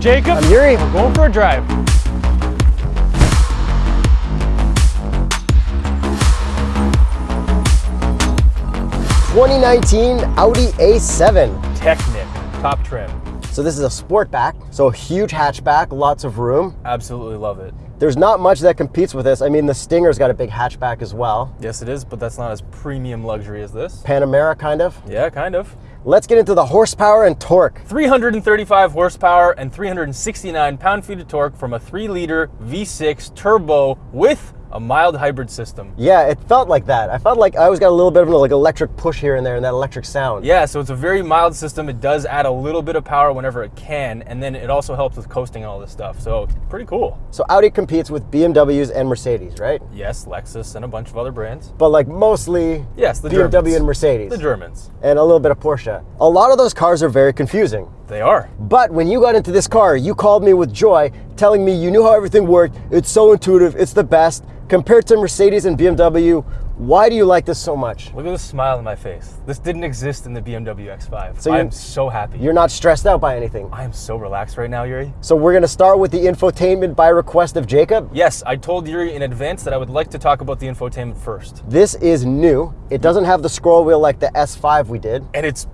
I'm Jacob. I'm Yuri. We're going for a drive. 2019 Audi A7. Technik, top trim. So this is a sportback, so a huge hatchback, lots of room. Absolutely love it. There's not much that competes with this. I mean, the Stinger's got a big hatchback as well. Yes, it is, but that's not as premium luxury as this. Panamera, kind of. Yeah, kind of. Let's get into the horsepower and torque. 335 horsepower and 369 pound-feet of torque from a 3-liter V6 turbo with a mild hybrid system. Yeah, it felt like that. I felt like I always got a little bit of an like electric push here and there and that electric sound. Yeah, so it's a very mild system. It does add a little bit of power whenever it can, and then it also helps with coasting and all this stuff. So pretty cool. So Audi competes with BMWs and Mercedes, right? Yes, Lexus and a bunch of other brands. But like mostly Yes, the BMW Germans. and Mercedes. The Germans. and a little bit of Porsche. A lot of those cars are very confusing. They are. But when you got into this car, you called me with joy, telling me you knew how everything worked. It's so intuitive. It's the best. Compared to Mercedes and BMW, why do you like this so much? Look at the smile on my face. This didn't exist in the BMW X5. So I'm so happy. You're not stressed out by anything. I am so relaxed right now, Yuri. So we're gonna start with the infotainment by request of Jacob. Yes, I told Yuri in advance that I would like to talk about the infotainment first. This is new. It doesn't have the scroll wheel like the S5 we did. And it's,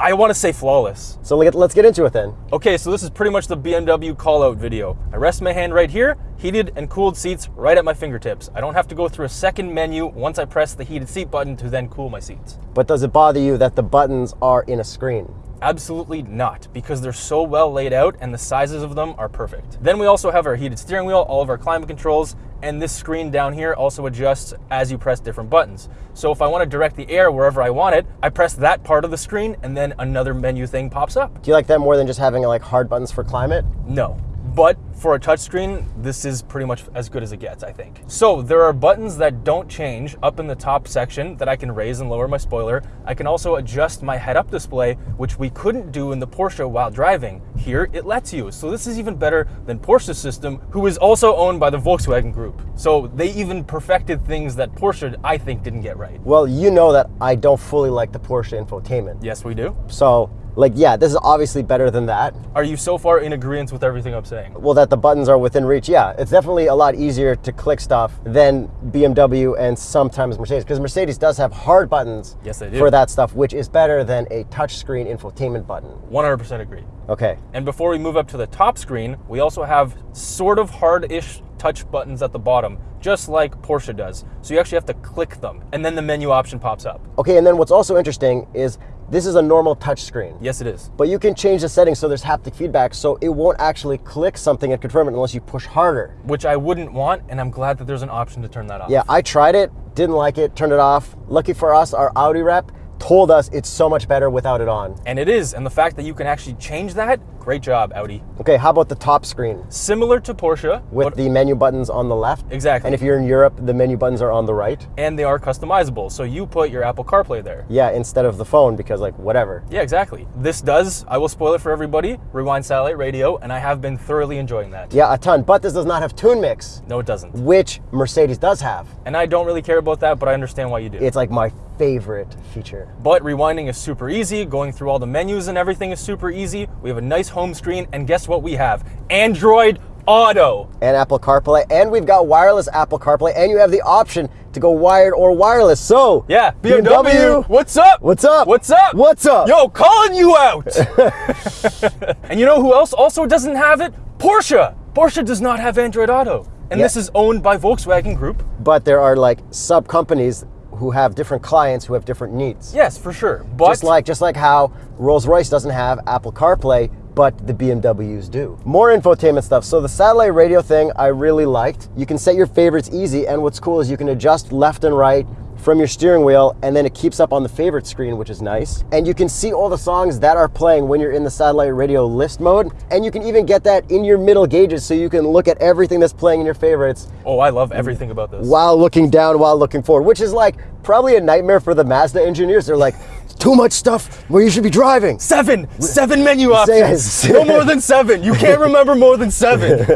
I want to say flawless. So let- let's get into it then. Okay, so this is pretty much the BMW call out video. I rest my hand right here, heated and cooled seats right at my fingertips. I don't have to go through a second menu once I press the heated seat button to then cool my seats. But does it bother you that the buttons are in a screen? Absolutely not, because they're so well laid out and the sizes of them are perfect. Then we also have our heated steering wheel, all of our climate controls, and this screen down here also adjusts as you press different buttons. So if I want to direct the air wherever I want it, I press that part of the screen and then another menu thing pops up. Do you like that more than just having like hard buttons for climate? No. But for a touchscreen, this is pretty much as good as it gets, I think. So there are buttons that don't change up in the top section that I can raise and lower my spoiler. I can also adjust my head-up display, which we couldn't do in the Porsche while driving. Here, it lets you. So this is even better than Porsche's system, who is also owned by the Volkswagen Group. So they even perfected things that Porsche, I think, didn't get right. Well, you know that I don't fully like the Porsche infotainment. Yes, we do. So, like, yeah, this is obviously better than that. Are you so far in agreement with everything I'm saying? Well, that the buttons are within reach. Yeah, it's definitely a lot easier to click stuff than BMW and sometimes Mercedes, because Mercedes does have hard buttons Yes, they do. for that stuff, which is better than a touchscreen infotainment button. 100% agree. Okay. And before we move up to the top screen, we also have sort of hard-ish touch buttons at the bottom, just like Porsche does. So you actually have to click them, and then the menu option pops up. Okay, and then what's also interesting is this is a normal touch screen. Yes, it is. But you can change the settings so there's haptic feedback, so it won't actually click something and confirm it unless you push harder. Which I wouldn't want, and I'm glad that there's an option to turn that off. Yeah, I tried it, didn't like it, turned it off. Lucky for us, our Audi rep told us it's so much better without it on. And it is, and the fact that you can actually change that, great job, Audi. Okay, how about the top screen Similar to Porsche, with the menu buttons on the left? Exactly. And if you're in Europe, the menu buttons are on the right? and they are customizable, so you put your Apple CarPlay there. Yeah, instead of the phone because like whatever. Yeah, exactly. This does, I will spoil it for everybody, rewind satellite radio, and I have been thoroughly enjoying that. Yeah, a ton, but this does not have TuneMix, No, it doesn't. which Mercedes does have. And I don't really care about that, but I understand why you do. It's like my favorite feature. But rewinding is super easy, going through all the menus and everything is super easy. We have a nice home screen, and guess what we have? Android Auto. and Apple CarPlay, and we've got wireless Apple CarPlay, and you have the option to go wired or wireless. So, Yeah, BMW, what's up? what's up? What's up? What's up? Yo, calling you out. and you know who else also doesn't have it? Porsche. Porsche does not have Android Auto. And this is owned by Volkswagen Group. But there are like sub companies who have different clients who have different needs. Yes, for sure. But Just like just like how Rolls Royce doesn't have Apple CarPlay, but the BMWs do. More infotainment stuff. So the satellite radio thing I really liked. You can set your favorites easy, and what's cool is you can adjust left and right from your steering wheel, and then it keeps up on the favorite screen, which is nice. And you can see all the songs that are playing when you're in the satellite radio list mode, and you can even get that in your middle gauges so you can look at everything that's playing in your favorites oh, I love everything about this. while looking down while looking forward, which is like probably a nightmare for the Mazda engineers. They're like, too much stuff where you should be driving. Seven, seven menu options. no more than seven. You can't remember more than seven.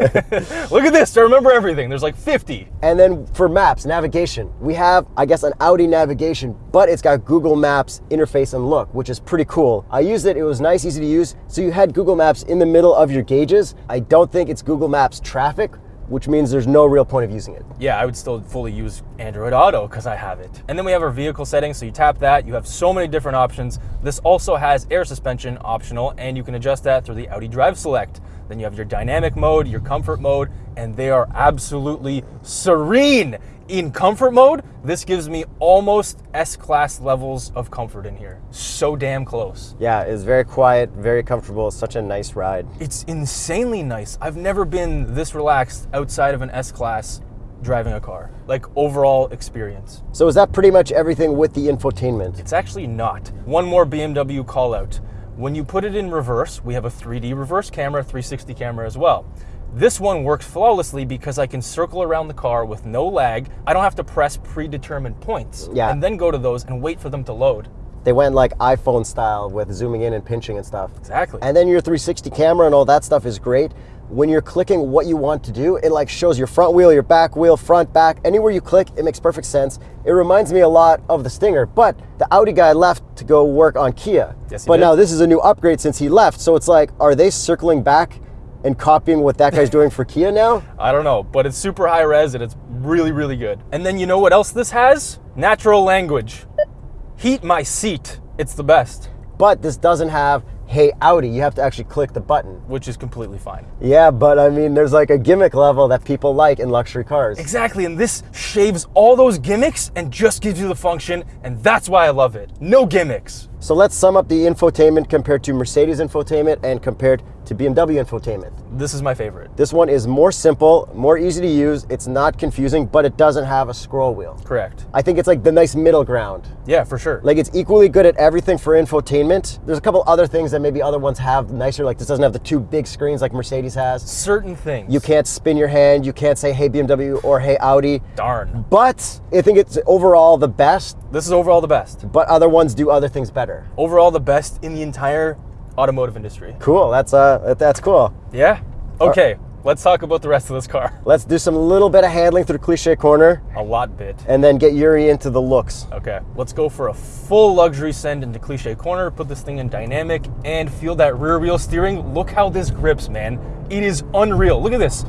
Look at this. I remember everything. There's like 50. And then for maps, navigation, we have, I guess, an Audi navigation, but it's got Google Maps interface and look, which is pretty cool. I used it, it was nice, easy to use. So you had Google Maps in the middle of your gauges. I don't think it's Google Maps traffic, which means there's no real point of using it. Yeah, I would still fully use Android Auto because I have it. And then we have our vehicle settings. So you tap that. You have so many different options. This also has air suspension optional, and you can adjust that through the Audi Drive Select. Then you have your dynamic mode, your comfort mode, and they are absolutely serene. In comfort mode, this gives me almost S-Class levels of comfort in here. So damn close. Yeah, it's very quiet, very comfortable, it's such a nice ride. It's insanely nice. I've never been this relaxed outside of an S-Class driving a car. Like overall experience. So is that pretty much everything with the infotainment? It's actually not. One more BMW call out. When you put it in reverse, we have a 3D reverse camera, 360 camera as well. This one works flawlessly because I can circle around the car with no lag. I don't have to press predetermined points Yeah. and then go to those and wait for them to load. They went like iPhone style with zooming in and pinching and stuff. Exactly. And then your 360 camera and all that stuff is great. When you're clicking what you want to do, it like shows your front wheel, your back wheel, front, back. Anywhere you click, it makes perfect sense. It reminds me a lot of the Stinger, but the Audi guy left to go work on Kia. Yes, he but did. now this is a new upgrade since he left. So it's like, are they circling back and copying what that guy's doing for Kia now? I don't know, but it's super high res and it's really, really good. And then you know what else this has? Natural language. Heat my seat. It's the best, But this doesn't have Hey Audi. You have to actually click the button. which is completely fine. Yeah, but I mean, there's like a gimmick level that people like in luxury cars. Exactly, and this shaves all those gimmicks and just gives you the function, and that's why I love it. No gimmicks. So let's sum up the infotainment compared to Mercedes infotainment and compared to BMW infotainment. This is my favorite. This one is more simple, more easy to use. It's not confusing, but it doesn't have a scroll wheel. Correct. I think it's like the nice middle ground. Yeah, for sure. Like it's equally good at everything for infotainment. There's a couple other things that maybe other ones have nicer. Like this doesn't have the two big screens like Mercedes has. certain things. You can't spin your hand. You can't say hey BMW or hey Audi. Darn. But I think it's overall the best, This is overall the best. but other ones do other things better. Overall the best in the entire automotive industry. Cool. That's uh that's cool. Yeah? Okay, let's talk about the rest of this car. Let's do some little bit of handling through cliche corner A lot bit. and then get Yuri into the looks. Okay, let's go for a full luxury send into cliche corner, put this thing in dynamic, and feel that rear wheel steering. Look how this grips, man. It is unreal. Look at this.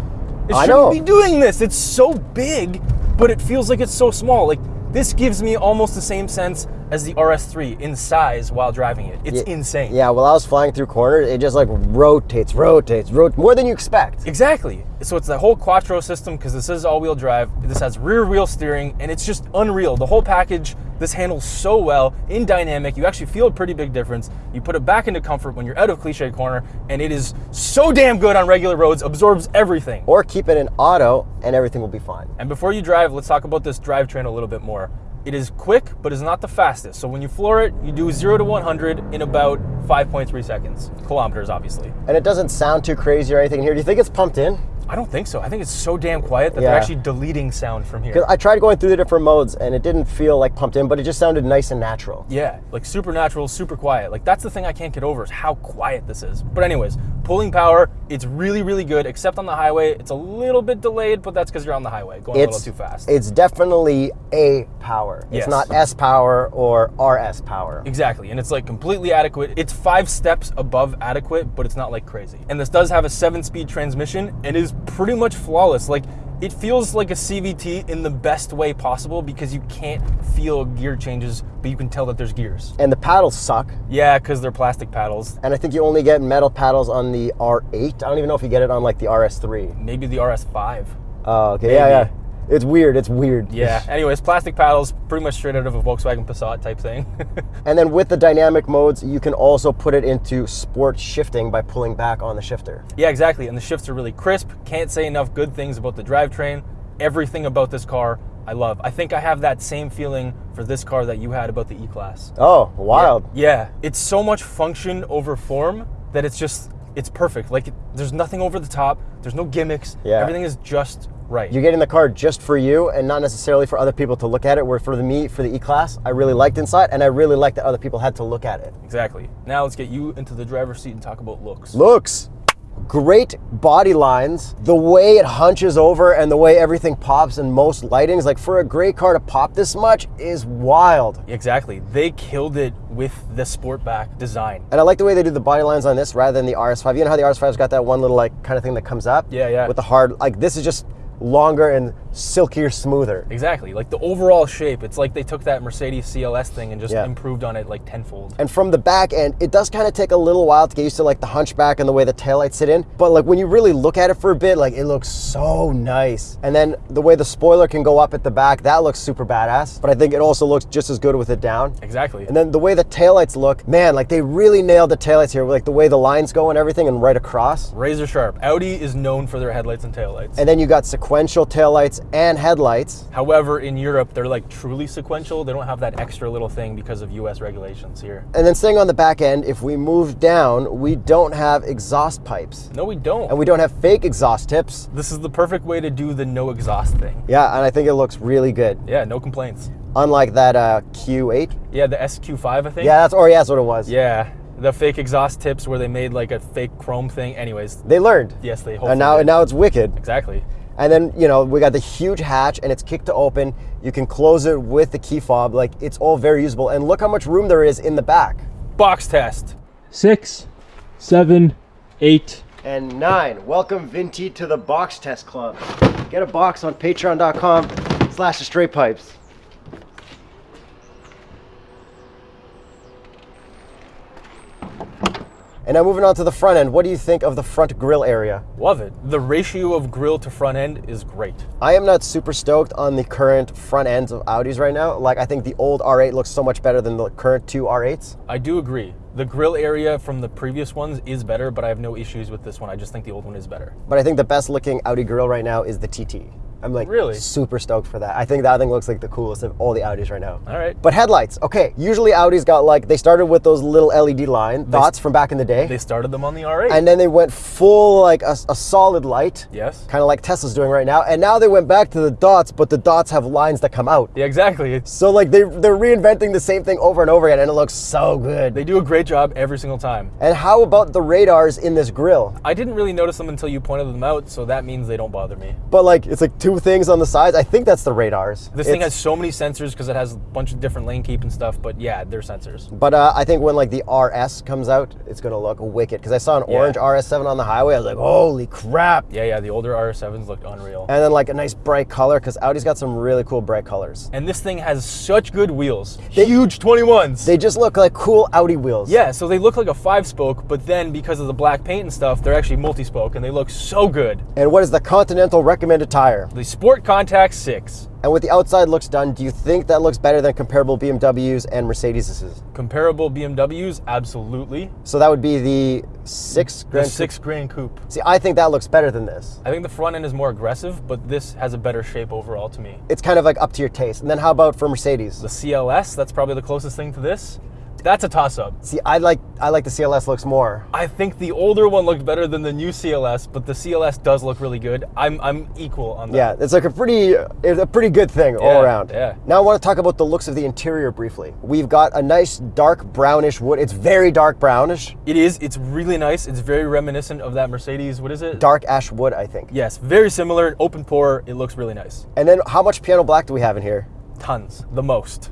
It shouldn't know. be doing this. It's so big, but it feels like it's so small. Like this gives me almost the same sense as the RS3 in size while driving it. It's Yeah. insane. Yeah, while I was flying through corners, it just like rotates, rotates, rot more than you expect. Exactly. So it's the whole quattro system because this is all-wheel drive. This has rear wheel steering, and it's just unreal. The whole package. This handles so well in dynamic. You actually feel a pretty big difference. You put it back into comfort when you're out of cliche corner, and it is so damn good on regular roads. Absorbs everything. Or keep it in auto and everything will be fine. And before you drive, let's talk about this drivetrain a little bit more. It is quick, but is not the fastest. So when you floor it, you do 0 to 100 in about 5.3 seconds. Kilometers, obviously. And it doesn't sound too crazy or anything here. Do you think it's pumped in? I don't think so. I think it's so damn quiet that they're actually deleting sound from here. I tried going through the different modes and it didn't feel like pumped in, but it just sounded nice and natural. Yeah, like supernatural, super quiet. Like that's the thing I can't get over is how quiet this is. But anyways, pulling power, it's really, really good. Except on the highway, it's a little bit delayed, but that's because you're on the highway going a It's little too fast. It's definitely A power. Yes. It's not S power or RS power. Exactly, and it's like completely adequate. It's five steps above adequate, but it's not like crazy. And this does have a seven-speed transmission and is pretty much flawless. Like it feels like a CVT in the best way possible because you can't feel gear changes, but you can tell that there's gears. And the paddles suck. Yeah, because they're plastic paddles. And I think you only get metal paddles on the R8. I don't even know if you get it on like the RS3. Maybe the RS5. Oh, okay. Yeah, yeah. It's weird. It's weird. Yeah. Anyways, plastic paddles, pretty much straight out of a Volkswagen Passat type thing. And then with the dynamic modes, you can also put it into sport shifting by pulling back on the shifter. yeah, exactly. And the shifts are really crisp. Can't say enough good things about the drivetrain. Everything about this car, I love. I think I have that same feeling for this car that you had about the E-Class. Oh, wild. Yeah, it's so much function over form that it's just it's perfect. Like it, there's nothing over the top. There's no gimmicks. Yeah. Everything is just Right. You're getting the car just for you and not necessarily for other people to look at it. Where for the me, for the E-Class, I really liked inside and I really liked that other people had to look at it. Exactly. Now let's get you into the driver's seat and talk about looks. Looks. Great body lines, the way it hunches over and the way everything pops in most lightings, like for a gray car to pop this much is wild. Exactly. They killed it with the Sportback design. And I like the way they do the body lines on this rather than the RS5. You know how the RS5's got that one little like kind of thing that comes up? Yeah, yeah. With the hard, like this is just longer and silkier, smoother. Exactly. Like the overall shape, it's like they took that Mercedes CLS thing and just Yeah. improved on it like tenfold. And from the back end, it does kind of take a little while to get used to like the hunchback and the way the taillights sit in. But like when you really look at it for a bit, like it looks so nice. And then the way the spoiler can go up at the back, that looks super badass. But I think it also looks just as good with it down. Exactly. And then the way the taillights look, man, like they really nailed the taillights here, like the way the lines go and everything and right across. Razor sharp. Audi is known for their headlights and taillights. And then you got sequential taillights and headlights. However, in Europe, they're like truly sequential. They don't have that extra little thing because of US regulations here. And then staying on the back end, if we move down, we don't have exhaust pipes. No, we don't. And we don't have fake exhaust tips. this is the perfect way to do the no exhaust thing. Yeah, and I think it looks really good. Yeah, no complaints. Unlike that uh, Q8. Yeah, the SQ5, I think. Yeah, that's or yeah, that's what it was. Yeah, the fake exhaust tips where they made like a fake chrome thing. Anyways, They learned. yes, they hopefully And now and now it's wicked. exactly. And then, you know, we got the huge hatch and it's kicked to open. You can close it with the key fob. Like it's all very usable. And look how much room there is in the back. Box test. six, seven, eight. And nine, welcome Vinti to the box test club. Get a box on patreon.com slash the straight pipes. And now moving on to the front end, what do you think of the front grill area? Love it. The ratio of grill to front end is great. I am not super stoked on the current front ends of Audis right now. Like I think the old R8 looks so much better than the current two R8s. I do agree. The grill area from the previous ones is better, but I have no issues with this one. I just think the old one is better. But I think the best looking Audi grill right now is the TT. I'm like Really? super stoked for that. I think that thing looks like the coolest of all the Audis right now. All right. But headlights, okay. Usually Audi's got like they started with those little LED line dots from back in the day, They started them on the R8. and then they went full like a, a solid light, yes. kind of like Tesla's doing right now. And now they went back to the dots, but the dots have lines that come out. Yeah, exactly. So like they they're reinventing the same thing over and over again, and it looks so good. they do a great job every single time. And how about the radars in this grill? I didn't really notice them until you pointed them out, so that means they don't bother me. But like it's like two things on the sides. I think that's the radars. This thing has so many sensors because it has a bunch of different lane keep and stuff, but yeah, they're sensors. But uh, I think when like the RS comes out, it's gonna look wicked. Because I saw an Yeah. orange RS7 on the highway, I was like, holy crap! Yeah, yeah, the older RS7s looked unreal. And then like a nice bright color, because Audi's got some really cool bright colors. And this thing has such good wheels. Huge 21s. They just look like cool Audi wheels. yeah, so they look like a five spoke, but then because of the black paint and stuff, they're actually multi spoke and they look so good. And what is the Continental recommended tire? The Sport Contact 6. And with the outside looks done, do you think that looks better than comparable BMWs and Mercedes? Comparable BMWs, absolutely. So that would be the six The Grand six Gran Coupe. See, I think that looks better than this. I think the front end is more aggressive, but this has a better shape overall to me. It's kind of like up to your taste. And then how about for Mercedes? The CLS, that's probably the closest thing to this. That's a toss up. See, I like I like the CLS looks more. I think the older one looked better than the new CLS, but the CLS does look really good. I'm I'm equal on that. Yeah, it's like a pretty it's a pretty good thing all around. yeah. Now I want to talk about the looks of the interior briefly. We've got a nice dark brownish wood. It's very dark brownish, It is. It's really nice. It's very reminiscent of that Mercedes. What is it? dark ash wood, I think. Yes, very similar. Open pore. It looks really nice. And then how much piano black do we have in here? Tons. The most.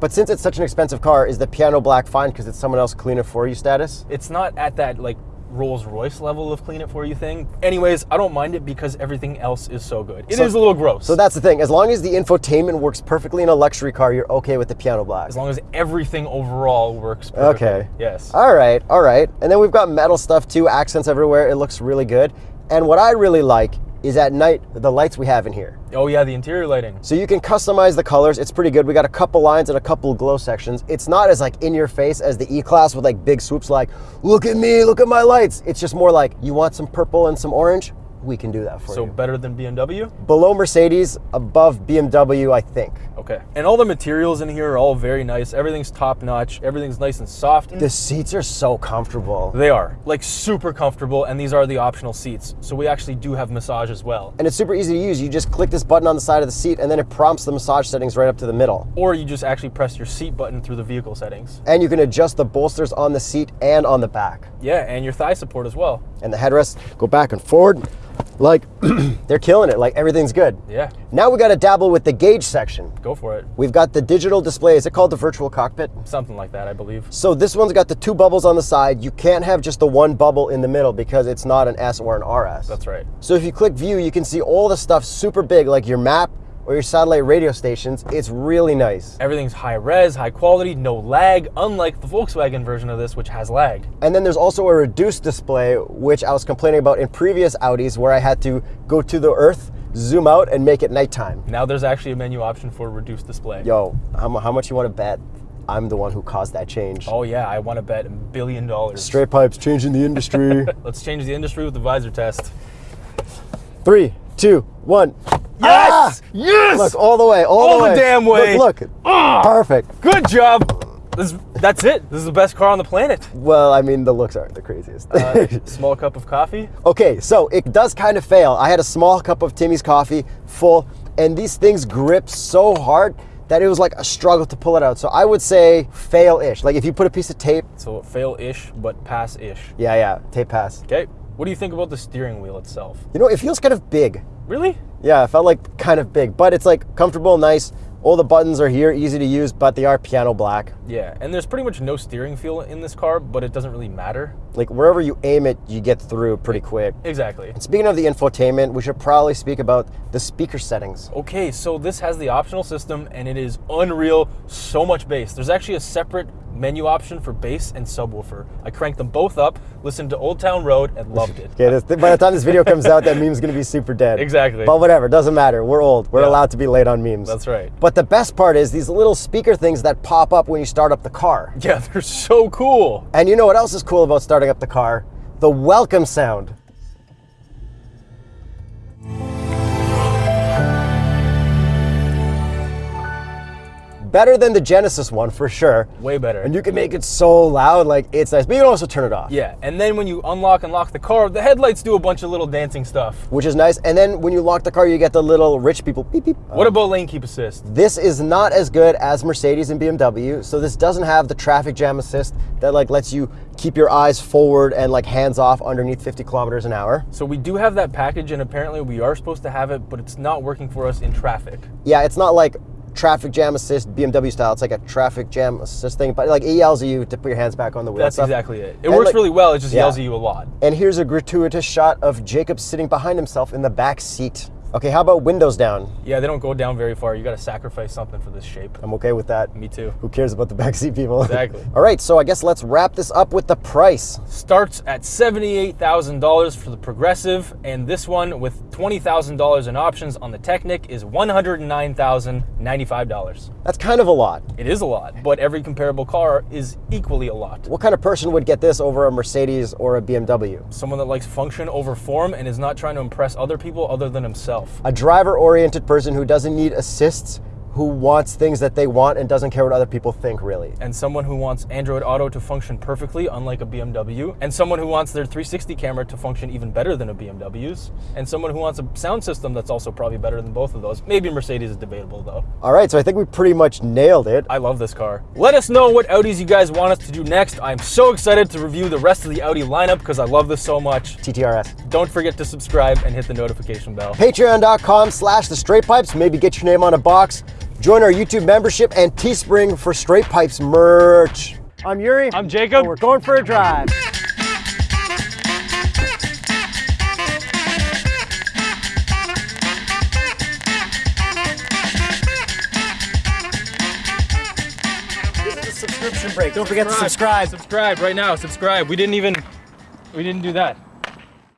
But since it's such an expensive car, is the piano black fine because it's someone else clean it for you status? it's not at that like Rolls Royce level of clean it for you thing. Anyways, I don't mind it because everything else is so good. It is So- a little gross. So that's the thing. As long as the infotainment works perfectly in a luxury car, you're okay with the piano black. as long as everything overall works perfectly. Okay. Yes. All right, all right. And then we've got metal stuff too, accents everywhere. It looks really good. And what I really like is at night the lights we have in here. Oh yeah, the interior lighting. So you can customize the colors. It's pretty good. We got a couple lines and a couple glow sections. It's not as like in your face as the E-Class with like big swoops like, look at me, look at my lights. It's just more like, you want some purple and some orange? We can do that for So you. So better than BMW? Below Mercedes, above BMW, I think. Okay. And all the materials in here are all very nice. Everything's top notch. Everything's nice and soft. The seats are so comfortable. They are like super comfortable, and these are the optional seats. So we actually do have massage as well. And it's super easy to use. You just click this button on the side of the seat and then it prompts the massage settings right up to the middle. Or you just actually press your seat button through the vehicle settings. And you can adjust the bolsters on the seat and on the back. Yeah, and your thigh support as well. And the headrests go back and forward. Like, they're killing it. Like, everything's good. Yeah, Now we got to dabble with the gauge section. go for it. We've got the digital display. Is it called the virtual cockpit? Something like that, I believe. So this one's got the two bubbles on the side. You can't have just the one bubble in the middle because it's not an S or an RS. That's right. So if you click view, you can see all the stuff super big, like your map or your satellite radio stations. It's really nice. Everything's high res, high quality, no lag, unlike the Volkswagen version of this, which has lag. And then there's also a reduced display, which I was complaining about in previous Audis where I had to go to the earth, zoom out, and make it nighttime. Now there's actually a menu option for reduced display. Yo, how, how much you want to bet? I'm the one who caused that change. Oh yeah, I want to bet a billion dollars. Straight pipes changing the industry. Let's change the industry with the visor test. Three, two, one. Yes! Ah! Yes! Look, all the way, all, All the the way. damn way. Look, look. Perfect. Good job. This, that's it. This is the best car on the planet. Well, I mean, the looks aren't the craziest. Uh, small cup of coffee. okay, so it does kind of fail. I had a small cup of Timmy's coffee, full, and these things grip so hard that it was like a struggle to pull it out. So I would say fail-ish. Like if you put a piece of tape, So fail-ish, but pass-ish. yeah, yeah, tape pass. Okay. What do you think about the steering wheel itself? You know, it feels kind of big. Really? Yeah, it felt like kind of big, but it's like comfortable, nice. All the buttons are here, easy to use, but they are piano black. Yeah. And there's pretty much no steering feel in this car, but it doesn't really matter. Like wherever you aim it, you get through pretty quick. Exactly. Speaking of the infotainment, we should probably speak about the speaker settings. Okay, so this has the optional system and it is unreal, so much bass. There's actually a separate menu option for bass and subwoofer. I cranked them both up, listened to Old Town Road, and loved it. Okay, this, by the time this video comes out, that meme's gonna be super dead. Exactly. But whatever, doesn't matter. We're old. We're Yeah. allowed to be late on memes. That's right. But the best part is these little speaker things that pop up when you start up the car. Yeah, they're so cool. And you know what else is cool about starting up the car? The welcome sound. Better than the Genesis one for sure. Way better. And you can make it so loud, like it's nice. But you can also turn it off. yeah, and then when you unlock and lock the car, the headlights do a bunch of little dancing stuff. Which is nice. And then when you lock the car, you get the little rich people beep beep. What about lane keep assist? This is not as good as Mercedes and BMW, so this doesn't have the traffic jam assist that like lets you keep your eyes forward and like hands off underneath 50 kilometers an hour. So we do have that package, and apparently we are supposed to have it, but it's not working for us in traffic. Yeah, it's not like traffic jam assist BMW style. It's like a traffic jam assist thing, but like it yells at you to put your hands back on the wheel. That's exactly it. It And, works like- really well. It just yeah. yells at you a lot. And here's a gratuitous shot of Jacob sitting behind himself in the back seat. Okay, how about windows down? Yeah, they don't go down very far. You got to sacrifice something for this shape. I'm okay with that. Me too. Who cares about the backseat people? Exactly. All right, so I guess let's wrap this up with the price. starts at $78,000 for the Progressiv, and this one with $20,000 in options on the Technik is $109,095. That's kind of a lot. It is a lot, but every comparable car is equally a lot. What kind of person would get this over a Mercedes or a BMW? Someone that likes function over form and is not trying to impress other people other than himself. A driver oriented person who doesn't need assists, who wants things that they want and doesn't care what other people think, really. And someone who wants Android Auto to function perfectly, unlike a BMW. And someone who wants their 360 camera to function even better than a BMW's. And someone who wants a sound system that's also probably better than both of those. Maybe Mercedes is debatable though. All right, so I think we pretty much nailed it. I love this car. Let us know what Audis you guys want us to do next. I'm so excited to review the rest of the Audi lineup because I love this so much. TTRS. Don't forget to subscribe and hit the notification bell. Patreon.com slash the straight pipes. Maybe get your name on a box. Join our YouTube membership and Teespring for straight pipes merch. I'm Yuri. I'm Jacob. and We're going for a drive. This is a subscription break. Don't forget to subscribe. Subscribe right now. Subscribe. We didn't even, we didn't do that.